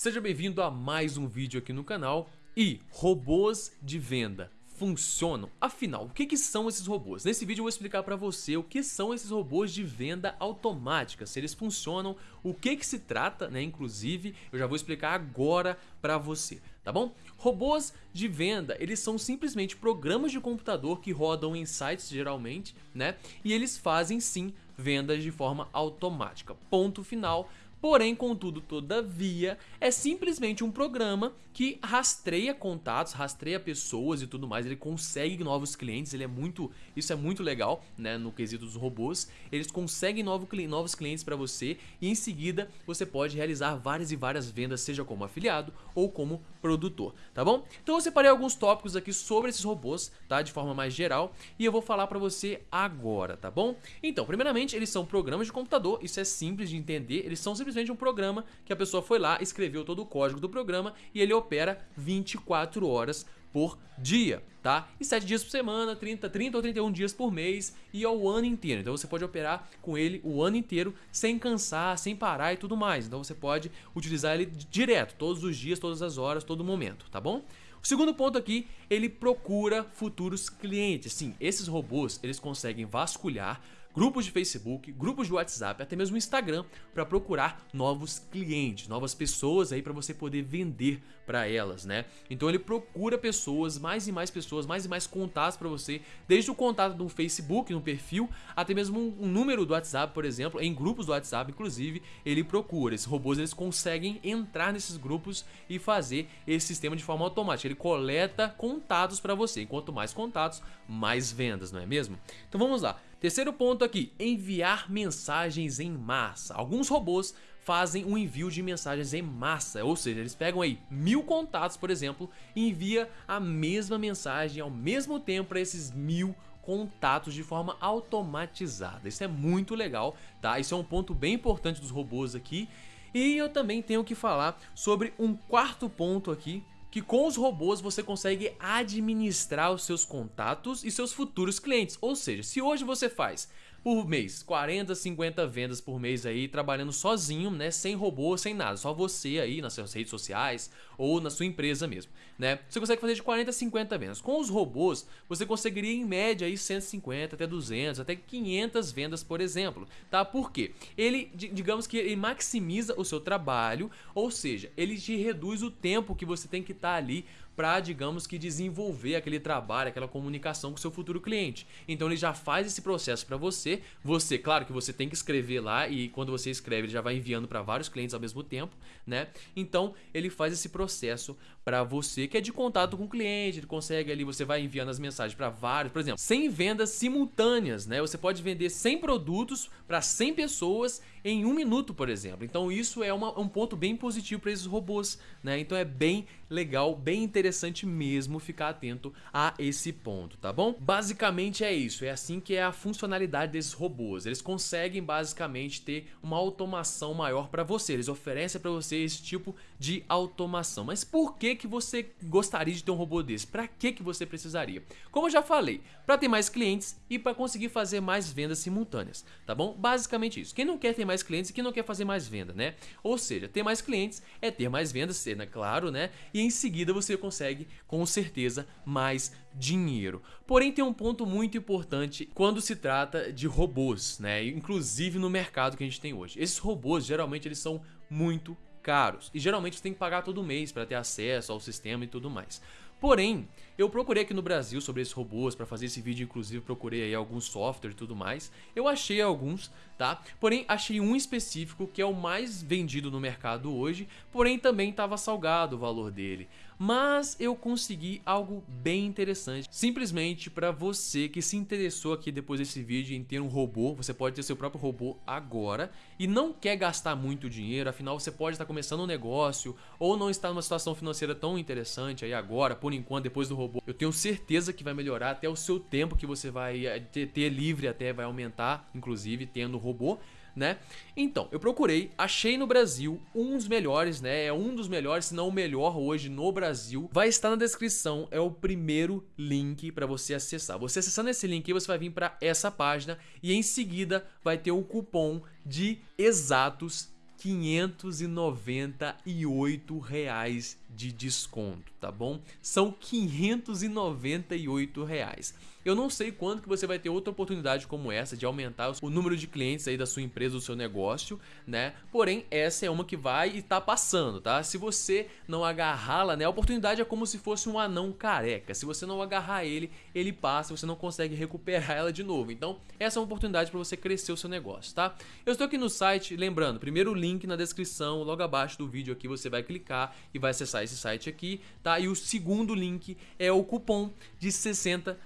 Seja bem-vindo a mais um vídeo aqui no canal e robôs de venda funcionam? Afinal, o que, que são esses robôs? Nesse vídeo eu vou explicar para você o que são esses robôs de venda automática, se eles funcionam, o que que se trata, né? Inclusive, eu já vou explicar agora para você, tá bom? Robôs de venda, eles são simplesmente programas de computador que rodam em sites geralmente, né? E eles fazem sim vendas de forma automática. Ponto final. Porém, contudo, todavia, é simplesmente um programa que rastreia contatos, rastreia pessoas e tudo mais, ele consegue novos clientes, ele é muito, isso é muito legal, né, no quesito dos robôs, eles conseguem novo, novos clientes para você e em seguida você pode realizar várias e várias vendas, seja como afiliado ou como produtor, tá bom? Então eu separei alguns tópicos aqui sobre esses robôs, tá, de forma mais geral, e eu vou falar para você agora, tá bom? Então, primeiramente, eles são programas de computador, isso é simples de entender, eles são simplesmente um programa que a pessoa foi lá, escreveu todo o código do programa e ele opera 24 horas por dia, tá? E 7 dias por semana, 30, 30 ou 31 dias por mês e ao ano inteiro. Então você pode operar com ele o ano inteiro sem cansar, sem parar e tudo mais. Então você pode utilizar ele direto, todos os dias, todas as horas, todo momento, tá bom? O segundo ponto aqui, ele procura futuros clientes. Sim, esses robôs, eles conseguem vasculhar grupos de Facebook, grupos de WhatsApp, até mesmo Instagram para procurar novos clientes, novas pessoas aí para você poder vender para elas, né? Então ele procura pessoas, mais e mais pessoas, mais e mais contatos para você, desde o contato no Facebook, no perfil, até mesmo um, um, número do WhatsApp, por exemplo, em grupos do WhatsApp, inclusive, ele procura. Esses robôs eles conseguem entrar nesses grupos e fazer esse sistema de forma automática. Ele coleta contatos para você. Quanto mais contatos, mais vendas, não é mesmo? Então vamos lá. Terceiro ponto aqui, enviar mensagens em massa. Alguns robôs fazem um envio de mensagens em massa, ou seja, eles pegam aí mil contatos, por exemplo, e envia a mesma mensagem ao mesmo tempo para esses mil contatos de forma automatizada. Isso é muito legal, tá? Isso é um ponto bem importante dos robôs aqui. E eu também tenho que falar sobre um quarto ponto aqui, que com os robôs você consegue administrar os seus contatos e seus futuros clientes. Ou seja, se hoje você faz por mês, 40, 50 vendas por mês aí, trabalhando sozinho, né, sem robô, sem nada, só você aí nas suas redes sociais ou na sua empresa mesmo, né? Você consegue fazer de 40 a 50 vendas. Com os robôs, você conseguiria em média aí 150 até 200, até 500 vendas, por exemplo, tá? Por quê? Ele, digamos que ele maximiza o seu trabalho, ou seja, ele te reduz o tempo que você tem que estar tá ali para, digamos que, desenvolver aquele trabalho, aquela comunicação com o seu futuro cliente. Então ele já faz esse processo para você. Você, claro que você tem que escrever lá e quando você escreve ele já vai enviando para vários clientes ao mesmo tempo, né? Então ele faz esse processo para você que é de contato com o cliente, ele consegue ali, você vai enviando as mensagens para vários, por exemplo, 100 vendas simultâneas, né? Você pode vender 100 produtos para 100 pessoas em um minuto, por exemplo. Então isso é uma, um ponto bem positivo para esses robôs, né? Então é bem legal, bem interessante mesmo ficar atento a esse ponto, tá bom? Basicamente é isso, é assim que é a funcionalidade desses robôs. Eles conseguem basicamente ter uma automação maior para você, eles oferecem para você esse tipo de automação. Mas por que que você gostaria de ter um robô desse? Para que que você precisaria? Como eu já falei, para ter mais clientes e para conseguir fazer mais vendas simultâneas, tá bom? Basicamente isso. Quem não quer ter mais clientes e quem não quer fazer mais venda, né? Ou seja, ter mais clientes é ter mais vendas, sendo claro, né? E em seguida você consegue com certeza mais dinheiro. Porém tem um ponto muito importante quando se trata de robôs, né? Inclusive no mercado que a gente tem hoje. Esses robôs geralmente eles são muito caros e geralmente você tem que pagar todo mês para ter acesso ao sistema e tudo mais. Porém, eu procurei aqui no Brasil sobre esses robôs para fazer esse vídeo, inclusive procurei aí alguns software e tudo mais. Eu achei alguns, tá? Porém, achei um específico que é o mais vendido no mercado hoje, porém também estava salgado o valor dele. Mas eu consegui algo bem interessante, simplesmente para você que se interessou aqui depois desse vídeo em ter um robô, você pode ter seu próprio robô agora e não quer gastar muito dinheiro, afinal você pode estar começando um negócio ou não está numa situação financeira tão interessante aí agora, por enquanto, depois do robô. Eu tenho certeza que vai melhorar até o seu tempo que você vai eh, ter, ter livre até vai aumentar, inclusive tendo robô né? Então, eu procurei, achei no Brasil um dos melhores, né? É um dos melhores, se não o melhor hoje no Brasil. Vai estar na descrição, é o primeiro link para você acessar. Você acessando esse link, você vai vir para essa página e em seguida vai ter o cupom de exatos 598 reais de desconto, tá bom? São 598 reais. Eu não sei quando que você vai ter outra oportunidade como essa de aumentar o número de clientes aí da sua empresa, do seu negócio, né? Porém, essa é uma que vai e tá passando, tá? Se você não agarrá-la, né? A oportunidade é como se fosse um anão careca. Se você não agarrar ele, ele passa, você não consegue recuperar ela de novo. Então, essa é uma oportunidade para você crescer o seu negócio, tá? Eu estou aqui no site, lembrando, primeiro link na descrição, logo abaixo do vídeo aqui você vai clicar e vai acessar esse site aqui, tá? E o segundo link é o cupom de 60%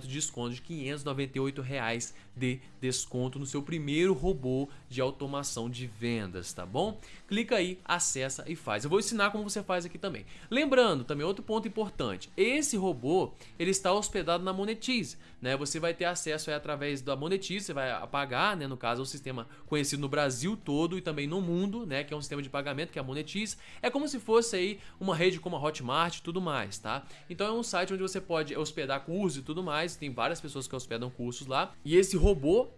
de desconto de 598 reais de desconto no seu primeiro robô de automação de vendas, tá bom? Clica aí, acessa e faz. Eu vou ensinar como você faz aqui também. Lembrando, também outro ponto importante, esse robô, ele está hospedado na Monetize, né? Você vai ter acesso aí através da Monetize, você vai pagar, né? No caso, é um sistema conhecido no Brasil todo e também no mundo, né? Que é um sistema de pagamento, que é a Monetize. É como se fosse aí uma rede como a Hotmart e tudo mais, tá? Então é um site onde você pode hospedar cursos e tudo mais, tem várias pessoas que hospedam cursos lá. E esse robô,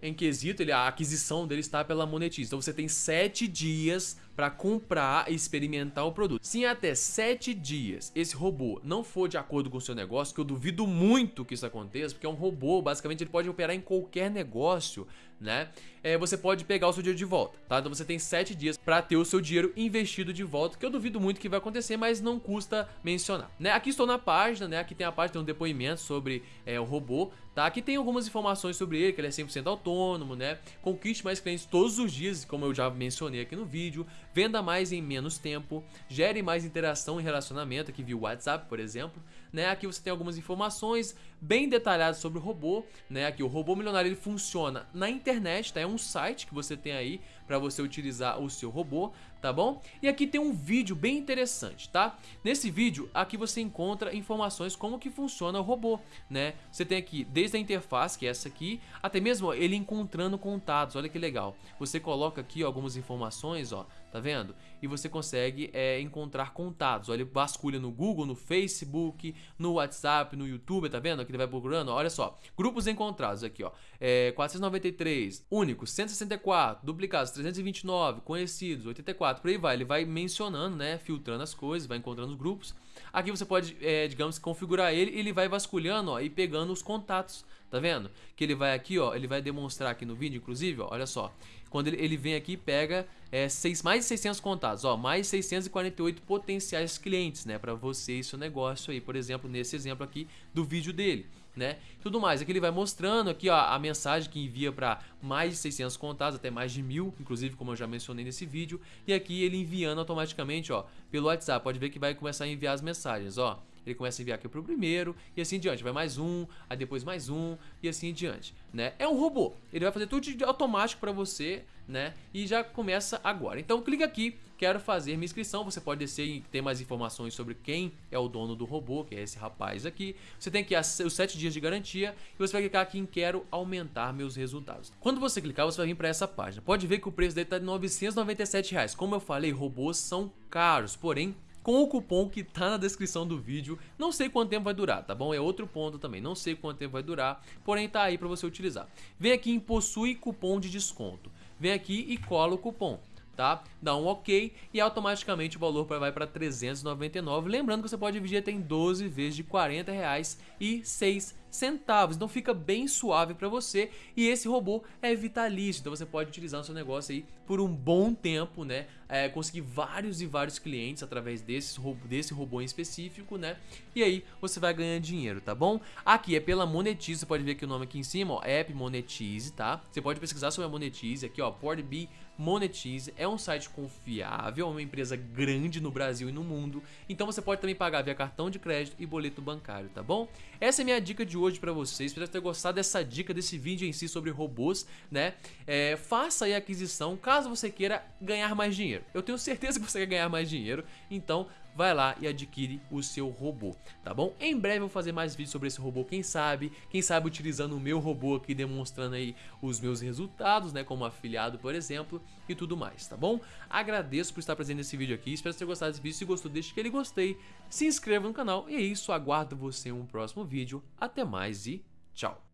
em quesito, ele, a aquisição dele está pela Monetize. Então você tem 7 dias para comprar e experimentar o produto. Se em até 7 dias esse robô não for de acordo com o seu negócio, que eu duvido muito que isso aconteça, porque é um robô, basicamente ele pode operar em qualquer negócio, né? É, você pode pegar o seu dinheiro de volta, tá? Então você tem 7 dias para ter o seu dinheiro investido de volta, que eu duvido muito que vai acontecer, mas não custa mencionar, né? Aqui estou na página, né? Aqui tem a página, tem um depoimento sobre é, o robô, tá? Aqui tem algumas informações sobre ele, que ele é 100% autônomo, né? Conquiste mais clientes todos os dias, como eu já mencionei aqui no vídeo, venda mais em menos tempo, gere mais interação e relacionamento, aqui via WhatsApp, por exemplo, né? Aqui você tem algumas informações bem detalhadas sobre o robô, né? Aqui o robô milionário ele funciona na internet, tá? É um site que você tem aí para você utilizar o seu robô, tá bom? E aqui tem um vídeo bem interessante, tá? Nesse vídeo, aqui você encontra informações como que funciona o robô, né? Você tem aqui desde a interface, que é essa aqui, até mesmo ele encontrando contatos, olha que legal. Você coloca aqui ó, algumas informações, ó, tá vendo? E você consegue é, encontrar contatos, olha, ele vasculha no Google, no Facebook, no WhatsApp, no YouTube, tá vendo? Aqui ele vai procurando, olha só, grupos encontrados aqui, ó, é, 493, únicos, 164, duplicados, 329, conhecidos, 84, por aí vai. Ele vai mencionando, né, filtrando as coisas, vai encontrando os grupos. Aqui você pode, é, digamos, configurar ele e ele vai vasculhando ó, e pegando os contatos, tá vendo? Que ele vai aqui, ó, ele vai demonstrar aqui no vídeo, inclusive, ó, olha só. Quando ele, ele vem aqui pega é, seis, mais de 600 contatos, ó, mais 648 potenciais clientes, né, para você e seu negócio aí, por exemplo, nesse exemplo aqui do vídeo dele né? Tudo mais. Aqui ele vai mostrando aqui ó, a mensagem que envia para mais de 600 contatos, até mais de mil, inclusive como eu já mencionei nesse vídeo. E aqui ele enviando automaticamente, ó, pelo WhatsApp. Pode ver que vai começar a enviar as mensagens, ó. Ele começa a enviar aqui pro primeiro e assim diante. Vai mais um, aí depois mais um e assim diante, né? É um robô. Ele vai fazer tudo de automático para você, né? E já começa agora. Então clica aqui, quero fazer minha inscrição. Você pode descer e ter mais informações sobre quem é o dono do robô, que é esse rapaz aqui. Você tem aqui os 7 dias de garantia e você vai clicar aqui em quero aumentar meus resultados. Quando você clicar, você vai vir para essa página. Pode ver que o preço dele tá de 997 reais. Como eu falei, robôs são caros, porém com o cupom que tá na descrição do vídeo. Não sei quanto tempo vai durar, tá bom? É outro ponto também, não sei quanto tempo vai durar, porém tá aí para você utilizar. Vem aqui em possui cupom de desconto. Vem aqui e cola o cupom. Tá? Dá um ok e automaticamente o valor vai para 399. Lembrando que você pode dividir até em 12 vezes de 40 reais e 6 centavos. Então fica bem suave para você e esse robô é vitalício, então você pode utilizar no seu negócio aí por um bom tempo, né? É, conseguir vários e vários clientes através desse robô, desse robô em específico, né? E aí você vai ganhando dinheiro, tá bom? Aqui é pela Monetize, você pode ver aqui o nome aqui em cima, ó, App Monetize, tá? Você pode pesquisar sobre a Monetize aqui, ó, PortB Monetize é um site confiável, é uma empresa grande no Brasil e no mundo, então você pode também pagar via cartão de crédito e boleto bancário, tá bom? Essa é a minha dica de hoje para vocês. Espero ter gostado dessa dica, desse vídeo em si sobre robôs, né? É, faça aí a aquisição caso você queira ganhar mais dinheiro. Eu tenho certeza que você quer ganhar mais dinheiro, então vai lá e adquire o seu robô, tá bom? Em breve eu vou fazer mais vídeos sobre esse robô, quem sabe, quem sabe utilizando o meu robô aqui, demonstrando aí os meus resultados, né, como afiliado, por exemplo, e tudo mais, tá bom? Agradeço por estar presente nesse vídeo aqui, espero ter gostado desse vídeo, se gostou deixe aquele gostei, se inscreva no canal, e é isso, aguardo você em um próximo vídeo, até mais e tchau!